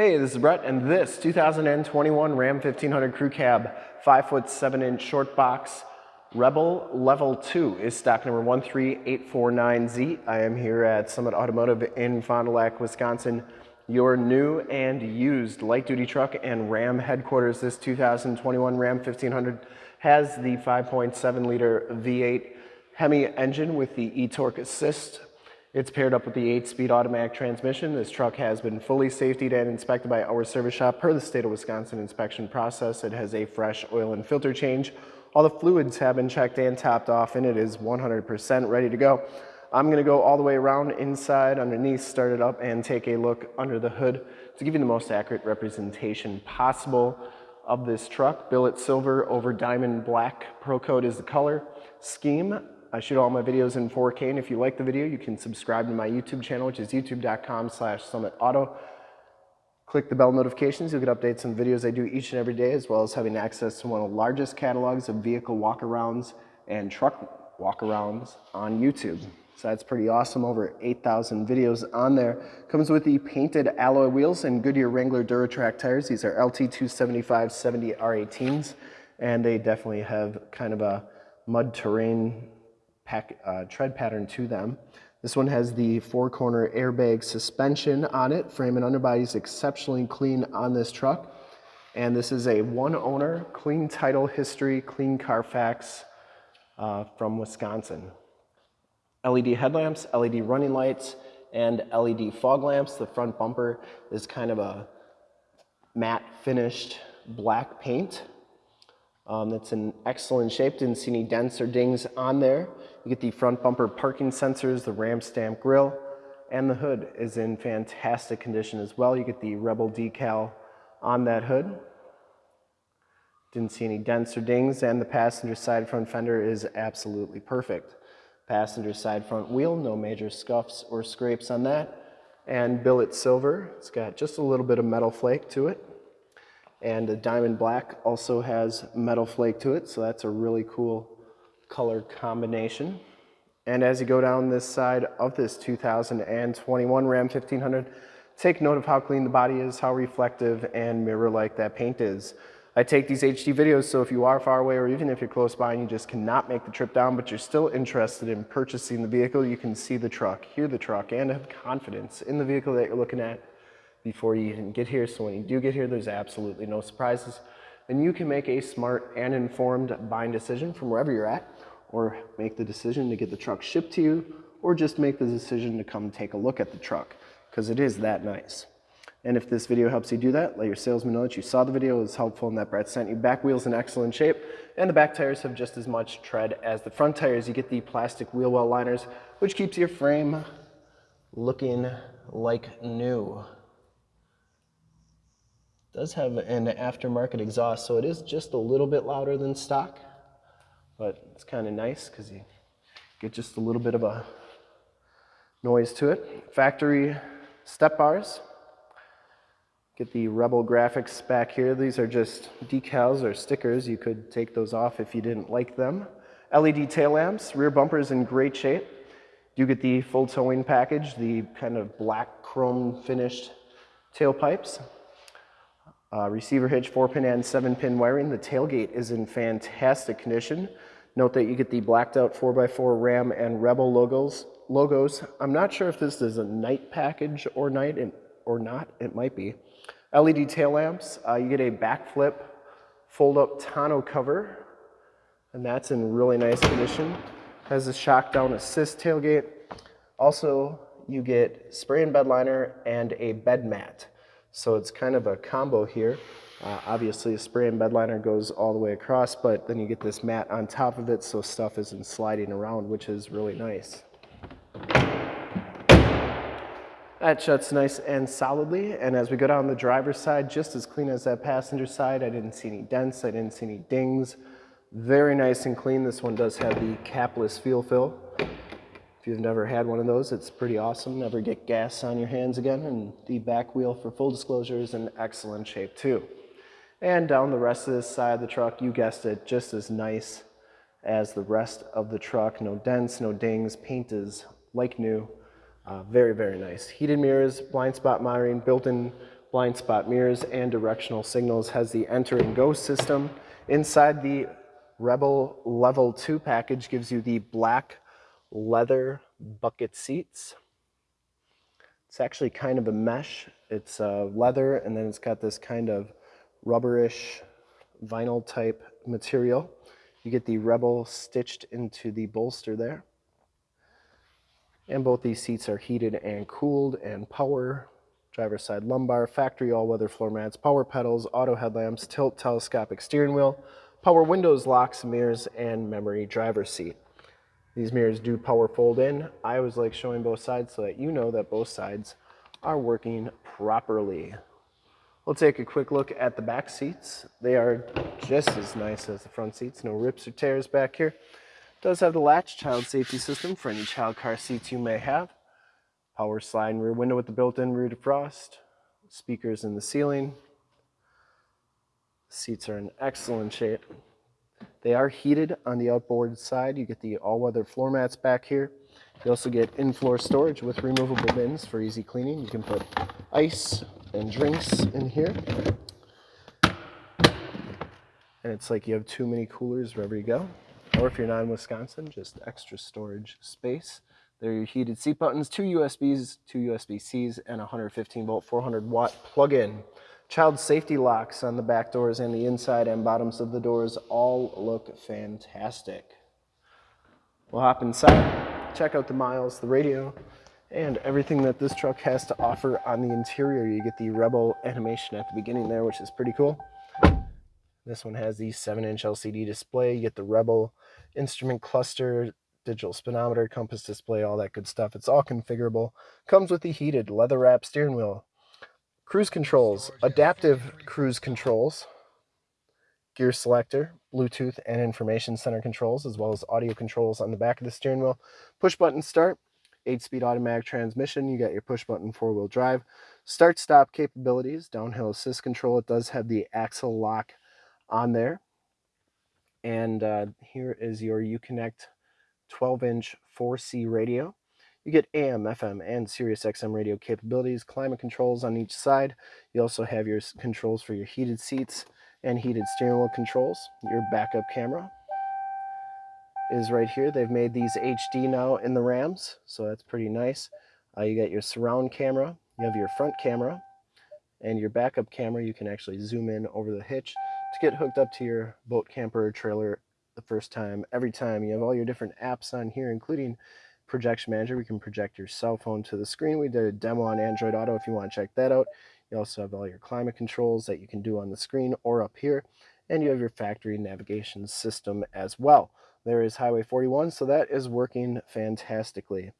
Hey, this is Brett, and this 2021 Ram 1500 Crew Cab 5 foot 7 inch short box Rebel Level 2 is stock number 13849Z. I am here at Summit Automotive in Fond du Lac, Wisconsin. Your new and used light duty truck and Ram headquarters. This 2021 Ram 1500 has the 5.7 liter V8 Hemi engine with the e-torque assist it's paired up with the 8-speed automatic transmission. This truck has been fully safetied and inspected by our service shop per the state of Wisconsin inspection process. It has a fresh oil and filter change. All the fluids have been checked and topped off and it is 100% ready to go. I'm gonna go all the way around inside, underneath, start it up and take a look under the hood to give you the most accurate representation possible of this truck. Billet silver over diamond black. Pro Code is the color scheme. I shoot all my videos in 4K, and if you like the video, you can subscribe to my YouTube channel, which is youtube.com slash summitauto. Click the bell notifications, you'll get updates on videos I do each and every day, as well as having access to one of the largest catalogs of vehicle walkarounds and truck walkarounds on YouTube. So that's pretty awesome, over 8,000 videos on there. Comes with the painted alloy wheels and Goodyear Wrangler Duratrac tires. These are LT275 70 R18s, and they definitely have kind of a mud terrain pack, uh, tread pattern to them. This one has the four corner airbag suspension on it. Frame and underbody is exceptionally clean on this truck. And this is a one owner, clean title history, clean Carfax uh, from Wisconsin. LED headlamps, LED running lights, and LED fog lamps. The front bumper is kind of a matte finished black paint. Um, it's in excellent shape, didn't see any dents or dings on there. You get the front bumper parking sensors, the Ram stamp grille, and the hood is in fantastic condition as well. You get the Rebel decal on that hood. Didn't see any dents or dings, and the passenger side front fender is absolutely perfect. Passenger side front wheel, no major scuffs or scrapes on that. And billet silver, it's got just a little bit of metal flake to it. And the diamond black also has metal flake to it, so that's a really cool color combination. And as you go down this side of this 2021 Ram 1500, take note of how clean the body is, how reflective and mirror-like that paint is. I take these HD videos, so if you are far away or even if you're close by and you just cannot make the trip down, but you're still interested in purchasing the vehicle, you can see the truck, hear the truck, and have confidence in the vehicle that you're looking at before you even get here. So when you do get here, there's absolutely no surprises. And you can make a smart and informed buying decision from wherever you're at, or make the decision to get the truck shipped to you, or just make the decision to come take a look at the truck, because it is that nice. And if this video helps you do that, let your salesman know that you saw the video, was helpful and that Brett sent you. Back wheels in excellent shape, and the back tires have just as much tread as the front tires. You get the plastic wheel well liners, which keeps your frame looking like new does have an aftermarket exhaust, so it is just a little bit louder than stock, but it's kind of nice because you get just a little bit of a noise to it. Factory step bars. Get the Rebel graphics back here. These are just decals or stickers. You could take those off if you didn't like them. LED tail lamps, rear bumper is in great shape. You get the full towing package, the kind of black chrome finished tailpipes. Uh, receiver hitch, 4 pin and 7 pin wiring. The tailgate is in fantastic condition. Note that you get the blacked out 4x4 Ram and Rebel logos. logos. I'm not sure if this is a night package or night or not. It might be. LED tail lamps. Uh, you get a BAKFlip fold up tonneau cover and that's in really nice condition. Has a shock down assist tailgate. Also, you get spray and bed liner and a bed mat. So it's kind of a combo here. Uh, obviously, a spray and bed liner goes all the way across, but then you get this mat on top of it so stuff isn't sliding around, which is really nice. That shuts nice and solidly, and as we go down the driver's side, just as clean as that passenger side. I didn't see any dents, I didn't see any dings. Very nice and clean. This one does have the capless fuel fill. If you've never had one of those, it's pretty awesome. Never get gas on your hands again. And the back wheel, for full disclosure, is in excellent shape too. And down the rest of this side of the truck, you guessed it, just as nice as the rest of the truck. No dents, no dings, paint is like new. Uh, very, very nice. Heated mirrors, blind spot monitoring, built-in blind spot mirrors and directional signals, has the enter and go system. Inside the Rebel Level 2 package gives you the black leather bucket seats. It's actually kind of a mesh. It's uh, leather and then it's got this kind of rubberish vinyl type material. You get the Rebel stitched into the bolster there. And both these seats are heated and cooled and power. Driver's side lumbar, factory all-weather floor mats, power pedals, auto headlamps, tilt telescopic steering wheel, power windows, locks, mirrors, and memory driver seat. These mirrors do power fold in. I was like showing both sides so that you know that both sides are working properly. We'll take a quick look at the back seats. They are just as nice as the front seats. No rips or tears back here. Does have the latch child safety system for any child car seats you may have. Power slide rear window with the built-in rear defrost. Speakers in the ceiling. Seats are in excellent shape. They are heated on the outboard side. You get the all-weather floor mats back here. You also get in-floor storage with removable bins for easy cleaning. You can put ice and drinks in here. And it's like you have too many coolers wherever you go. Or if you're not in Wisconsin, just extra storage space. There are your heated seat buttons, two USBs, two USB-Cs, and 115 volt 400 watt plug-in. Child safety locks on the back doors and the inside and bottoms of the doors all look fantastic. We'll hop inside, check out the miles, the radio, and everything that this truck has to offer on the interior. You get the Rebel animation at the beginning there, which is pretty cool. This one has the 7-inch LCD display. You get the Rebel instrument cluster, digital speedometer, compass display, all that good stuff. It's all configurable. Comes with the heated leather wrap steering wheel. Cruise controls, adaptive cruise controls, gear selector, Bluetooth and information center controls, as well as audio controls on the back of the steering wheel. Push button start, 8-speed automatic transmission. You got your push button four-wheel drive. Start stop capabilities, downhill assist control. It does have the axle lock on there. And uh, here is your Uconnect 12-inch 4C radio. You get AM, FM, and Sirius XM radio capabilities, climate controls on each side. You also have your controls for your heated seats and heated steering wheel controls, your backup camera, is right here. They've made these HD now in the Rams, so that's pretty nice. Uh, you got your surround camera, you have your front camera, and your backup camera. You can actually zoom in over the hitch to get hooked up to your boat camper trailer the first time, every time. You have all your different apps on here, including Projection Manager. We can project your cell phone to the screen. We did a demo on Android Auto if you want to check that out. You also have all your climate controls that you can do on the screen or up here. And you have your factory navigation system as well. There is Highway 41, so that is working fantastically.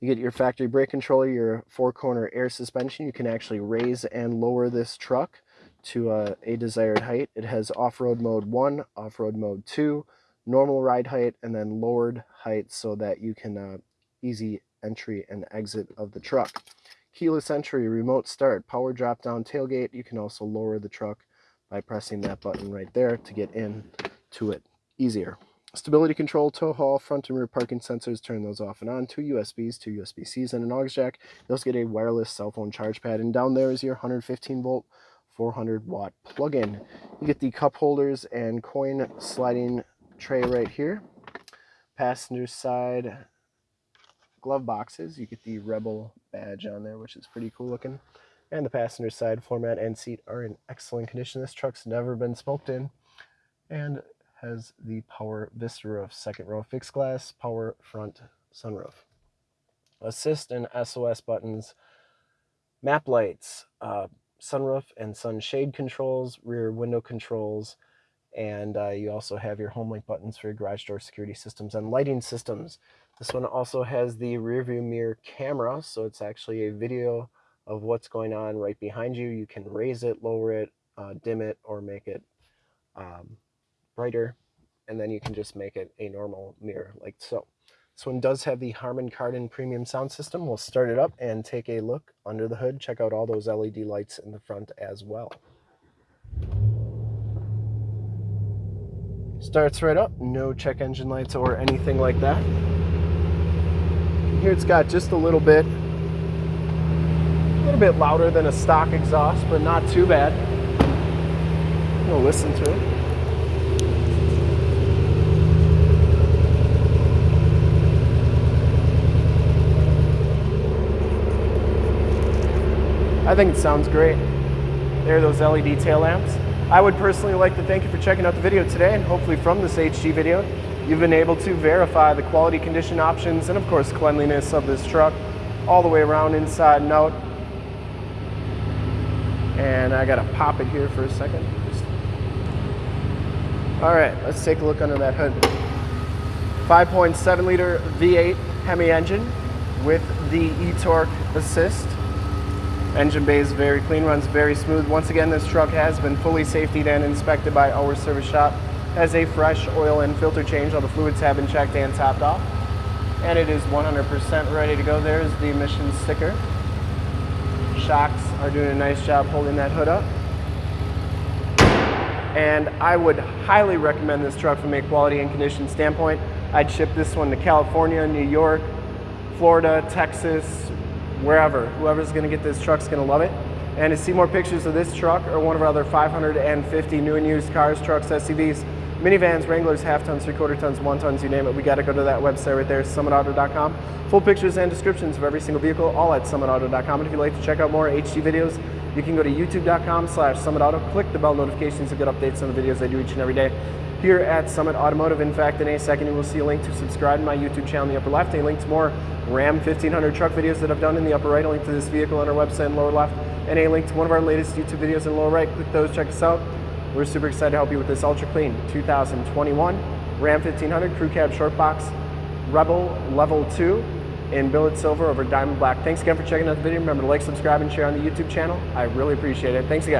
You get your factory brake controller, your four-corner air suspension. You can actually raise and lower this truck to uh, a desired height. It has off-road mode 1, off-road mode 2, normal ride height, and then lowered height so that you can uh, easy entry and exit of the truck. Keyless entry, remote start, power drop-down tailgate. You can also lower the truck by pressing that button right there to get in to it easier. Stability control, tow haul, front and rear parking sensors, turn those off and on, two USBs, two USB-Cs, and an aux jack. You also get a wireless cell phone charge pad, and down there is your 115 volt, 400 watt plug-in. You get the cup holders and coin sliding tray right here. Passenger side glove boxes. You get the Rebel badge on there, which is pretty cool looking. And the passenger side floor mat and seat are in excellent condition. This truck's never been smoked in. And has the power vista roof, second row fixed glass, power front sunroof. Assist and SOS buttons, map lights, uh, sunroof and sunshade controls, rear window controls, and uh, you also have your HomeLink buttons for your garage door security systems and lighting systems. This one also has the rear view mirror camera, so it's actually a video of what's going on right behind you. You can raise it, lower it, uh, dim it, or make it um, brighter, and then you can just make it a normal mirror like so. This one does have the Harman Kardon premium sound system. We'll start it up and take a look under the hood. Check out all those LED lights in the front as well. Starts right up, no check engine lights or anything like that. Here it's got just a little bit a little bit louder than a stock exhaust, but not too bad. We'll listen to it. I think it sounds great. There are those LED tail lamps. I would personally like to thank you for checking out the video today and hopefully from this HD video, you've been able to verify the quality condition options and of course cleanliness of this truck all the way around inside and out. And I gotta pop it here for a second. All right, let's take a look under that hood. 5.7 liter V8 Hemi engine with the e-torque assist. Engine bay is very clean, runs very smooth. Once again, this truck has been fully safetied and inspected by our service shop. Has a fresh oil and filter change. All the fluids have been checked and topped off. And it is 100% ready to go. There's the emissions sticker. Shocks are doing a nice job holding that hood up. And I would highly recommend this truck from a quality and condition standpoint. I'd ship this one to California, New York, Florida, Texas, wherever. Whoever's gonna get this truck's gonna love it. And to see more pictures of this truck or one of our other 550 new and used cars, trucks, SUVs, minivans, Wranglers, half tons, three quarter tons, one tons, you name it, we gotta go to that website right there, summitauto.com. Full pictures and descriptions of every single vehicle, all at summitauto.com. And if you'd like to check out more HD videos, you can go to youtube.com slash summitauto, click the bell notifications to get updates on the videos I do each and every day here at Summit Automotive. In fact, in a second, you will see a link to subscribe to my YouTube channel in the upper left, a link to more Ram 1500 truck videos that I've done in the upper right, a link to this vehicle on our website in the lower left, and a link to one of our latest YouTube videos in the lower right. Click those, check us out. We're super excited to help you with this ultra clean 2021 Ram 1500 Crew Cab Short Box Rebel Level 2 in billet silver over diamond black. Thanks again for checking out the video. Remember to like, subscribe, and share on the YouTube channel. I really appreciate it. Thanks again.